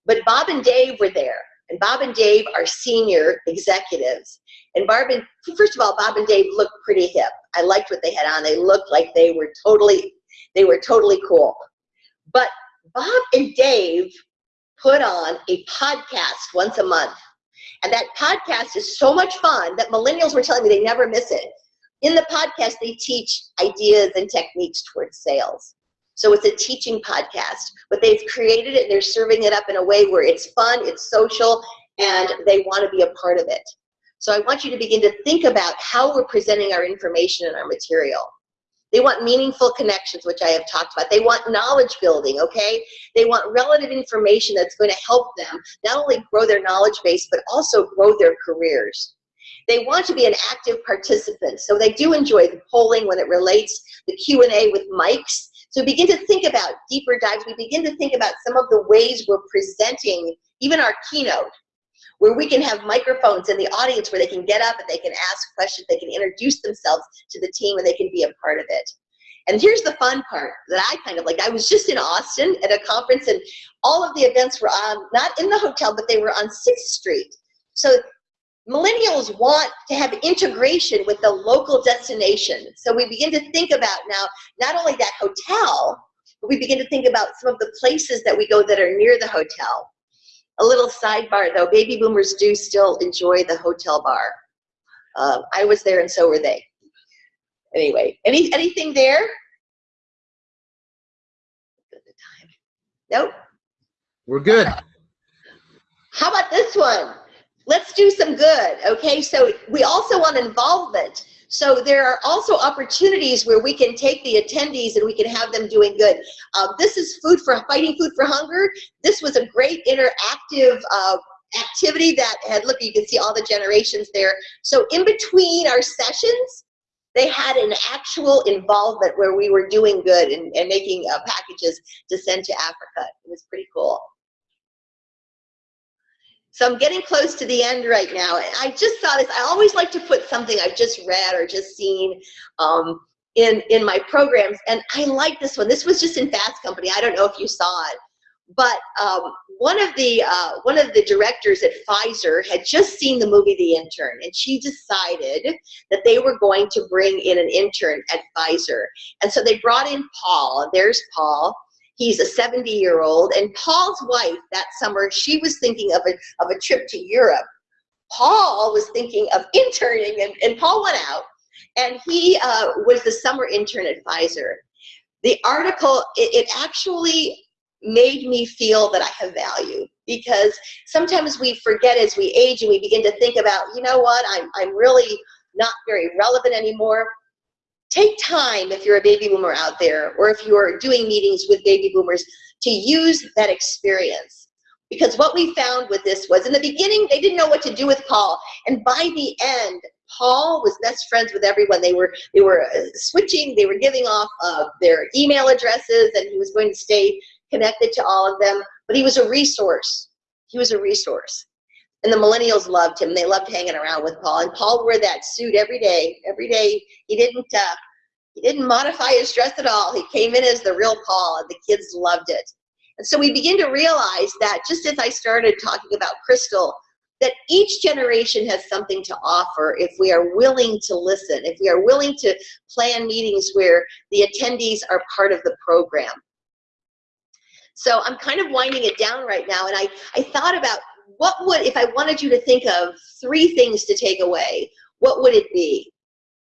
But Bob and Dave were there, and Bob and Dave are senior executives. And Barb and, first of all, Bob and Dave looked pretty hip. I liked what they had on. They looked like they were totally, they were totally cool. But Bob and Dave put on a podcast once a month and that podcast is so much fun that millennials were telling me they never miss it. In the podcast, they teach ideas and techniques towards sales. So it's a teaching podcast, but they've created it and they're serving it up in a way where it's fun, it's social, and they want to be a part of it. So I want you to begin to think about how we're presenting our information and our material. They want meaningful connections, which I have talked about. They want knowledge building, okay? They want relative information that's going to help them not only grow their knowledge base, but also grow their careers. They want to be an active participant, so they do enjoy the polling when it relates, the Q&A with mics. So we begin to think about deeper dives. We begin to think about some of the ways we're presenting even our keynote, where we can have microphones in the audience where they can get up and they can ask questions, they can introduce themselves to the team and they can be a part of it. And here's the fun part that I kind of like. I was just in Austin at a conference and all of the events were on, not in the hotel, but they were on 6th Street. So millennials want to have integration with the local destination. So we begin to think about now, not only that hotel, but we begin to think about some of the places that we go that are near the hotel. A little sidebar though, baby boomers do still enjoy the hotel bar. Um, I was there and so were they. Anyway, any anything there? Nope. We're good. How about this one? Let's do some good, okay? So we also want involvement. So there are also opportunities where we can take the attendees and we can have them doing good. Uh, this is food for fighting food for hunger. This was a great interactive uh, activity that had, look, you can see all the generations there. So in between our sessions, they had an actual involvement where we were doing good and, and making uh, packages to send to Africa. It was pretty cool. So I'm getting close to the end right now. I just saw this. I always like to put something I've just read or just seen um, in, in my programs. And I like this one. This was just in Fast Company. I don't know if you saw it. But um, one of the uh, one of the directors at Pfizer had just seen the movie The Intern, and she decided that they were going to bring in an intern at Pfizer. And so they brought in Paul. There's Paul He's a 70 year old. And Paul's wife that summer, she was thinking of a, of a trip to Europe. Paul was thinking of interning, and, and Paul went out. And he uh, was the summer intern advisor. The article, it, it actually made me feel that I have value because sometimes we forget as we age and we begin to think about, you know what, I'm, I'm really not very relevant anymore. Take time if you're a baby boomer out there or if you're doing meetings with baby boomers to use that experience. Because what we found with this was in the beginning, they didn't know what to do with Paul. And by the end, Paul was best friends with everyone. They were they were uh, switching. They were giving off uh, their email addresses, and he was going to stay connected to all of them. But he was a resource. He was a resource, and the millennials loved him. They loved hanging around with Paul. And Paul wore that suit every day. Every day, he didn't uh, he didn't modify his dress at all. He came in as the real Paul, and the kids loved it. And so we begin to realize that just as I started talking about Crystal that each generation has something to offer if we are willing to listen, if we are willing to plan meetings where the attendees are part of the program. So I'm kind of winding it down right now, and I, I thought about what would, if I wanted you to think of three things to take away, what would it be?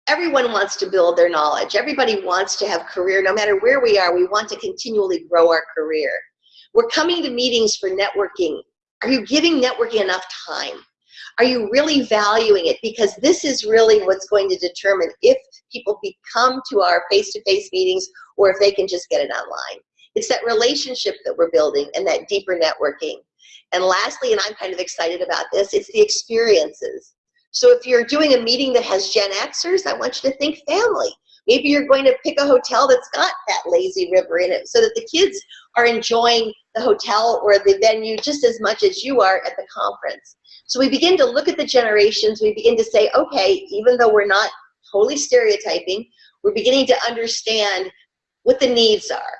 Everyone wants to build their knowledge. Everybody wants to have career. No matter where we are, we want to continually grow our career. We're coming to meetings for networking are you giving networking enough time? Are you really valuing it? Because this is really what's going to determine if people become to our face-to-face -face meetings or if they can just get it online. It's that relationship that we're building and that deeper networking. And lastly, and I'm kind of excited about this, it's the experiences. So if you're doing a meeting that has Gen Xers, I want you to think family. Maybe you're going to pick a hotel that's got that lazy river in it so that the kids are enjoying the hotel or the venue just as much as you are at the conference. So we begin to look at the generations, we begin to say, okay, even though we're not totally stereotyping, we're beginning to understand what the needs are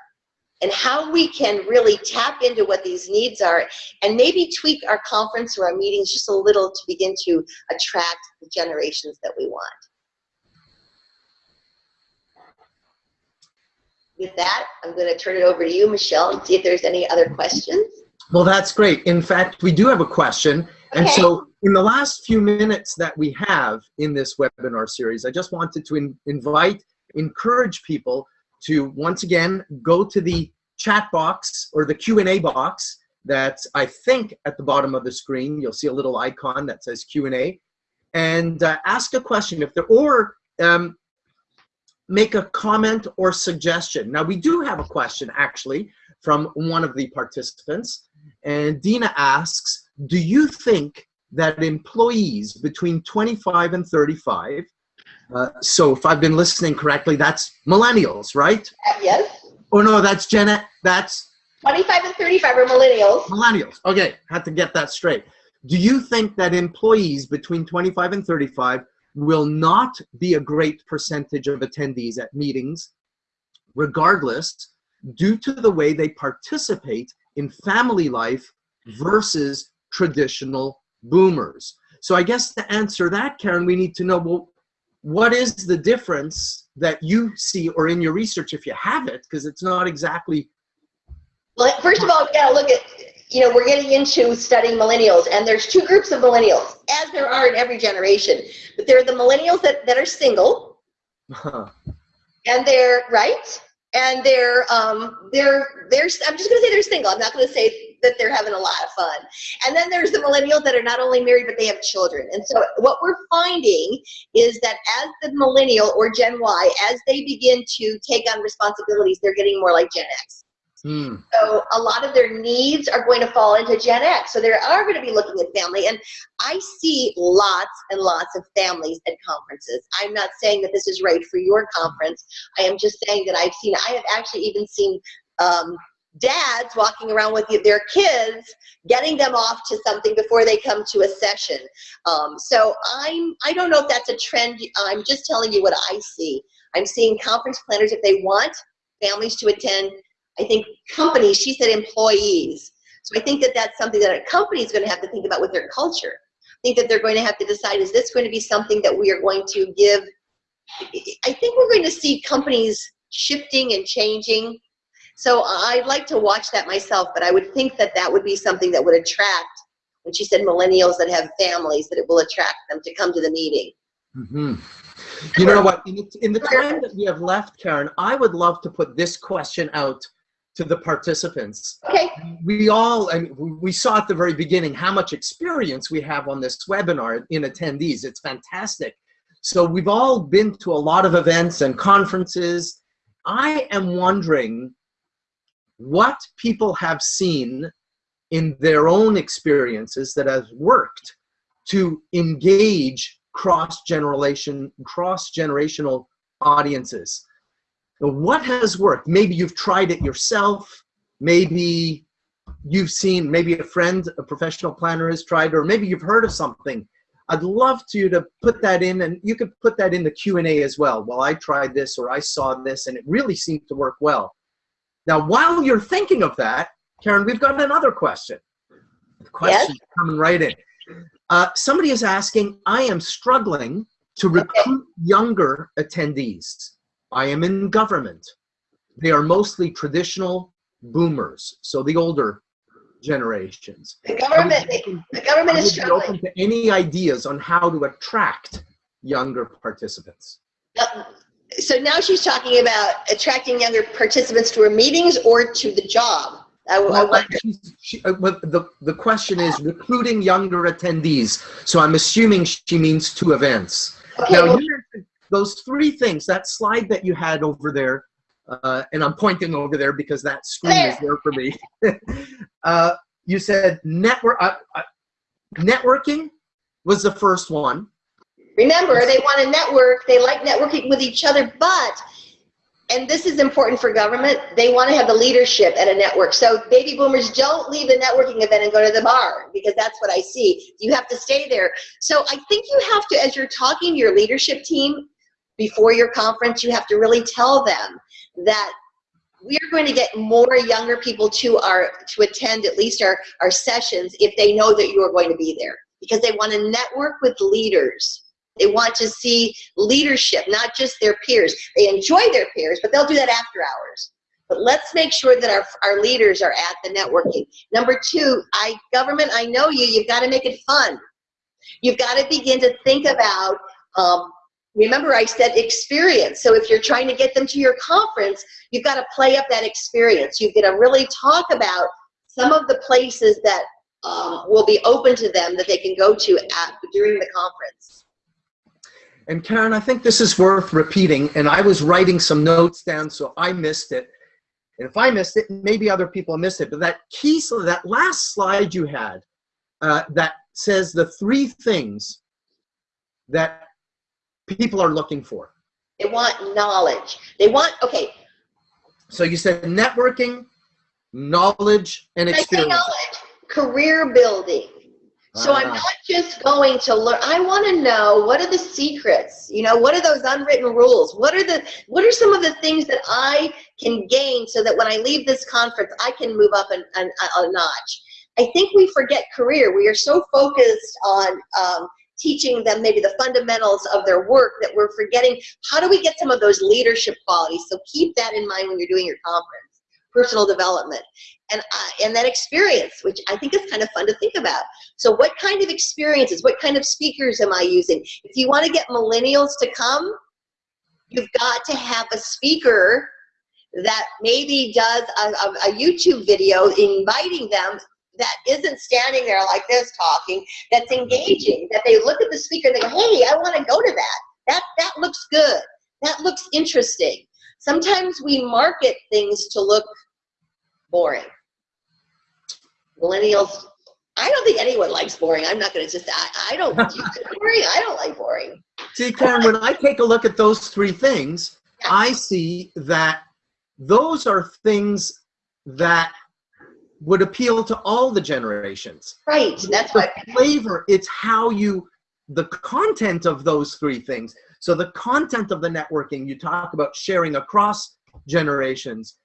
and how we can really tap into what these needs are and maybe tweak our conference or our meetings just a little to begin to attract the generations that we want. with that, I'm going to turn it over to you, Michelle, and see if there's any other questions. Well, that's great. In fact, we do have a question. And so in the last few minutes that we have in this webinar series, I just wanted to in invite, encourage people to once again go to the chat box or the Q&A box that's I think at the bottom of the screen. You'll see a little icon that says Q&A and uh, ask a question if there or um, make a comment or suggestion. Now we do have a question actually from one of the participants and Dina asks, do you think that employees between 25 and 35, uh, so if I've been listening correctly, that's millennials, right? Uh, yes. Oh no, that's Gen that's 25 and 35 are millennials. Millennials, okay, had to get that straight. Do you think that employees between 25 and 35 will not be a great percentage of attendees at meetings, regardless, due to the way they participate in family life versus traditional boomers. So I guess to answer that, Karen, we need to know, well, what is the difference that you see or in your research, if you have it, because it's not exactly. Well, first of all, we gotta look at you know, we're getting into studying millennials, and there's two groups of millennials, as there are in every generation. But there are the millennials that, that are single, and they're right, and they're um, they're they're. I'm just gonna say they're single. I'm not gonna say that they're having a lot of fun. And then there's the millennials that are not only married but they have children. And so what we're finding is that as the millennial or Gen Y, as they begin to take on responsibilities, they're getting more like Gen X. Hmm. So a lot of their needs are going to fall into Gen X. So they are going to be looking at family. And I see lots and lots of families at conferences. I'm not saying that this is right for your conference. I am just saying that I've seen, I have actually even seen um, dads walking around with their kids, getting them off to something before they come to a session. Um, so I'm, I don't know if that's a trend. I'm just telling you what I see. I'm seeing conference planners, if they want families to attend, I think companies, she said employees. So I think that that's something that a company is going to have to think about with their culture. I think that they're going to have to decide, is this going to be something that we are going to give? I think we're going to see companies shifting and changing. So I'd like to watch that myself, but I would think that that would be something that would attract, when she said millennials that have families, that it will attract them to come to the meeting. Mm -hmm. You know what, in the, time that we have left, Karen, I would love to put this question out to the participants. Okay. We all, I mean, we saw at the very beginning how much experience we have on this webinar in attendees. It's fantastic. So we've all been to a lot of events and conferences. I am wondering what people have seen in their own experiences that has worked to engage cross generation cross generational audiences what has worked? Maybe you've tried it yourself. Maybe you've seen maybe a friend a professional planner has tried or maybe you've heard of something. I'd love to to put that in and you could put that in the q&a as well. Well i tried this or i saw this and it really seemed to work well now while you're thinking of that karen we've got another question the question yes? coming right in uh, somebody is asking i am struggling to recruit younger attendees I am in government. They are mostly traditional boomers, so the older generations. The government, the government is struggling. open to any ideas on how to attract younger participants. So now she's talking about attracting younger participants to her meetings or to the job. I, well, I she, uh, the, the question is recruiting younger attendees. So I'm assuming she means two events. Okay, now, well, those three things, that slide that you had over there, uh, and I'm pointing over there because that screen there. is there for me. [laughs] uh, you said network, uh, uh, networking was the first one. Remember, they want to network. They like networking with each other, but and this is important for government, they want to have the leadership at a network. So baby boomers don't leave the networking event and go to the bar because that's what I see. You have to stay there. So I think you have to, as you're talking to your leadership team, before your conference, you have to really tell them that we are going to get more younger people to our to attend at least our, our sessions if they know that you are going to be there because they want to network with leaders. They want to see leadership, not just their peers. They enjoy their peers, but they'll do that after hours. But let's make sure that our, our leaders are at the networking. Number two, I government, I know you, you've got to make it fun. You've got to begin to think about um, remember I said experience. So if you're trying to get them to your conference, you've got to play up that experience. You've got to really talk about some of the places that um, will be open to them that they can go to at, during the conference. And Karen, I think this is worth repeating, and I was writing some notes down, so I missed it. And if I missed it, maybe other people missed it, but that key, so that last slide you had, uh, that says the three things that people are looking for? They want knowledge. They want, okay. So you said networking, knowledge, and experience. knowledge, career building. So I'm not just going to learn. I want to know what are the secrets. You know, what are those unwritten rules? What are the what are some of the things that I can gain so that when I leave this conference, I can move up an, an, a notch. I think we forget career. We are so focused on um, teaching them maybe the fundamentals of their work that we're forgetting how do we get some of those leadership qualities so keep that in mind when you're doing your conference personal development and uh, and that experience which i think is kind of fun to think about so what kind of experiences what kind of speakers am i using if you want to get millennials to come you've got to have a speaker that maybe does a, a, a youtube video inviting them that isn't standing there like this talking, that's engaging, that they look at the speaker and they go, hey, I want to go to that. That, that looks good. That looks interesting. Sometimes we market things to look boring. Millennials, I don't think anyone likes boring. I'm not going to just, I, I don't, [laughs] boring? I don't like boring. See, Karen, when I take a look at those three things, I see that those are things that would appeal to all the generations. Right. That's the what flavor. It's how you the content of those three things. So the content of the networking, you talk about sharing across generations,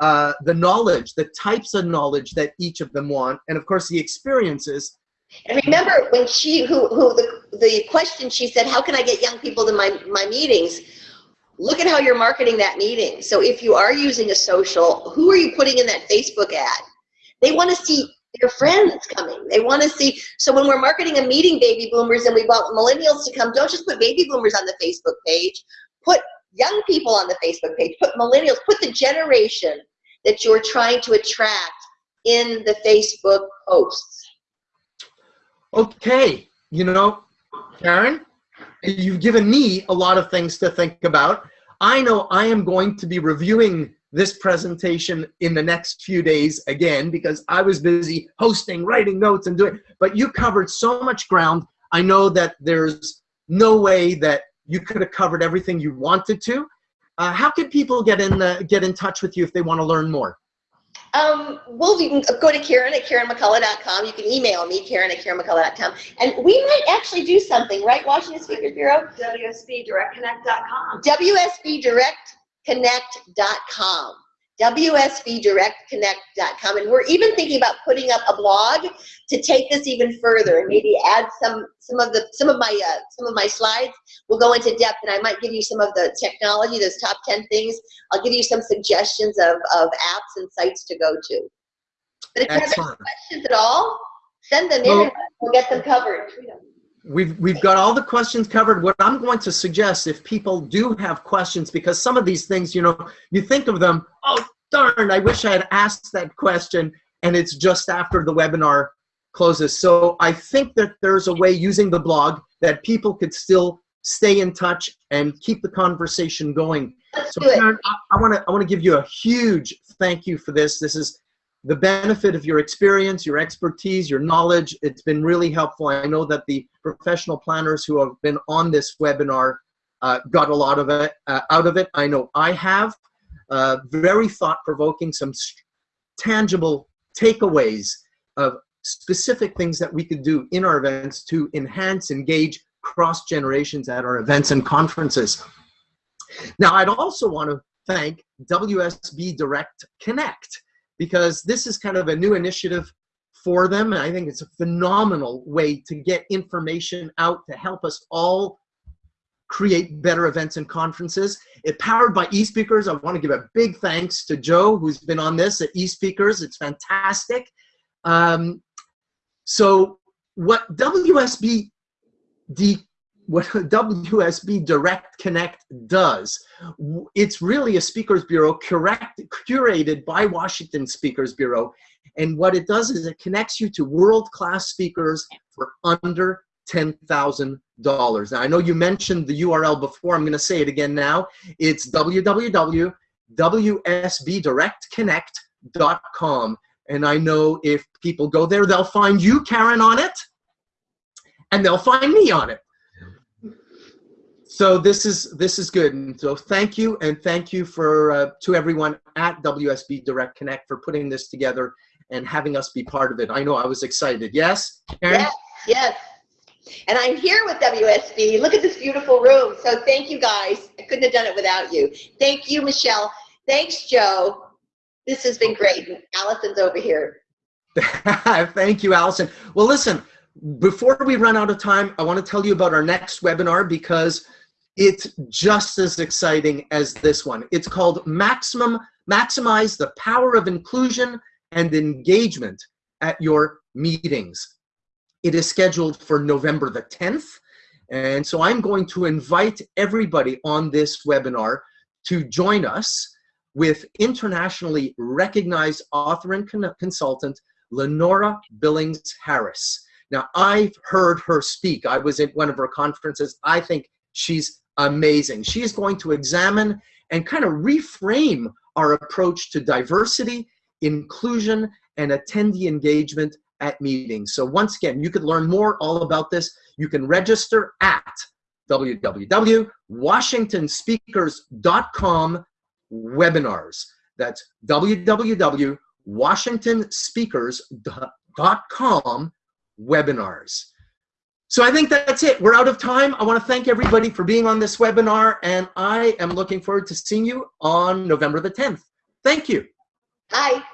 uh, the knowledge, the types of knowledge that each of them want, and of course the experiences. And remember when she, who, who the, the question she said, how can I get young people to my, my meetings? Look at how you're marketing that meeting. So if you are using a social, who are you putting in that Facebook ad? They want to see their friends coming. They want to see, so when we're marketing a meeting baby boomers and we want millennials to come, don't just put baby boomers on the Facebook page. Put young people on the Facebook page. Put millennials, put the generation that you're trying to attract in the Facebook posts? Okay, you know, Karen, you've given me a lot of things to think about. I know I am going to be reviewing this presentation in the next few days again because I was busy hosting, writing notes and doing, but you covered so much ground. I know that there's no way that you could have covered everything you wanted to. Uh, how can people get in the, get in touch with you if they want to learn more? Um, well, you can go to Karen at KarenMcCullough.com. You can email me, Karen at KarenMcCullough.com. And we might actually do something, right, Washington Speakers Bureau? WSBDirectConnect.com. WSBDirectConnect.com. WSBDirectConnect.com. And we're even thinking about putting up a blog to take this even further and maybe add some some of the some of my uh, some of my slides will go into depth and I might give you some of the technology, those top 10 things. I'll give you some suggestions of, of apps and sites to go to. But if you have any questions at all, send them in Well- and we'll get them covered. We've, we've got all the questions covered. What I'm going to suggest, if people do have questions, because some of these things, you know, you think of them, oh, darn, I wish I had asked that question, and it's just after the webinar closes. So I think that there's a way using the blog that people could still stay in touch and keep the conversation going. Let's So do it. Karen, I want to I want to give you a huge thank you for this. This is the benefit of your experience, your expertise, your knowledge. It's been really helpful. I know that the professional planners who have been on this webinar uh, got a lot of it uh, out of it. I know I have. Uh, very thought-provoking, some tangible takeaways of specific things that we could do in our events to enhance, engage cross generations at our events and conferences. Now, I'd also want to thank WSB Direct Connect because this is kind of a new initiative for them. And I think it's a phenomenal way to get information out to help us all create better events and conferences. It powered by eSpeakers. I want to give a big thanks to Joe, who's been on this at eSpeakers. It's fantastic. Um, so what WSB D what [laughs] WSB Direct Connect does, it's really a speakers bureau curated by Washington Speakers Bureau. And what it does is it connects you to world-class speakers for under $10,000. Now, I know you mentioned the URL before. I'm going to say it again now. It's www.wsbdirectconnect.com. And I know if people go there, they'll find you, Karen, on it, and they'll find me on it. So this is this is good. And so thank you, and thank you for uh, to everyone at WSB Direct Connect for putting this together and having us be part of it. I know I was excited. Yes, Karen. Yes, yes. And I'm here with WSB. Look at this beautiful room. So thank you guys. I couldn't have done it without you. Thank you, Michelle. Thanks, Joe. This has been great. And Allison's over here. [laughs] Thank you, Allison. Well, listen, before we run out of time, I want to tell you about our next webinar because it's just as exciting as this one. It's called Maximum Maximize the Power of Inclusion and Engagement at Your Meetings. It is scheduled for November the 10th. And so I'm going to invite everybody on this webinar to join us with internationally recognized author and con- consultant Lenora Billings Harris. Now, I've heard her speak. I was at one of her conferences. I think she's amazing. She is going to examine and kind of reframe our approach to diversity, inclusion, and attendee engagement at meetings. So once again, you could learn more all about this. You can register at www.washingtonspeakers.com webinars. That's www.washingtonspeakers.com webinars. So I think that's it. We're out of time. I want to thank everybody for being on this webinar, and I am looking forward to seeing you on November the 10th. Thank you. Hi.